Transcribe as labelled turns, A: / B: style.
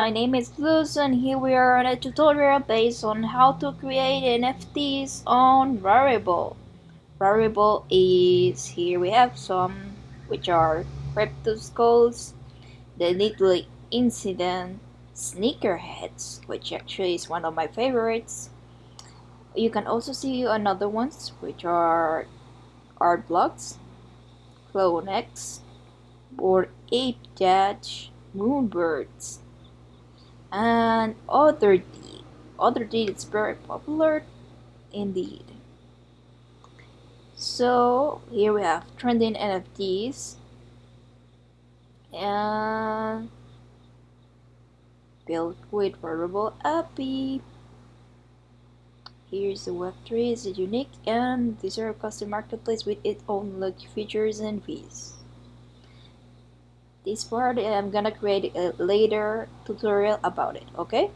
A: My name is Luz and here we are on a tutorial based on how to create NFTs on Rarible. Rarible is, here we have some which are Crypto Skulls, the Little Incident, Sneakerheads, which actually is one of my favorites. You can also see another ones which are Art Blocks, Clone X, or Ape Dash, Moonbirds and other D. Otherdeed is very popular indeed. So here we have trending NFTs and built with Rarible API. Here's the Web3 is unique and these are a custom marketplace with its own lucky features and fees. This part I'm gonna create a later tutorial about it, okay?